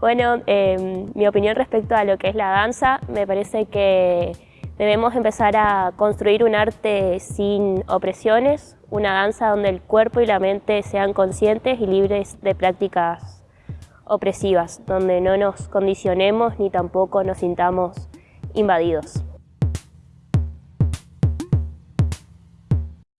Bueno, em, mi opinión respecto a lo que es la danza, me parece que debemos empezar a construir un arte sin opresiones, una danza donde el cuerpo y la mente sean conscientes y libres de prácticas opresivas, donde no nos condicionemos ni tampoco nos sintamos invadidos.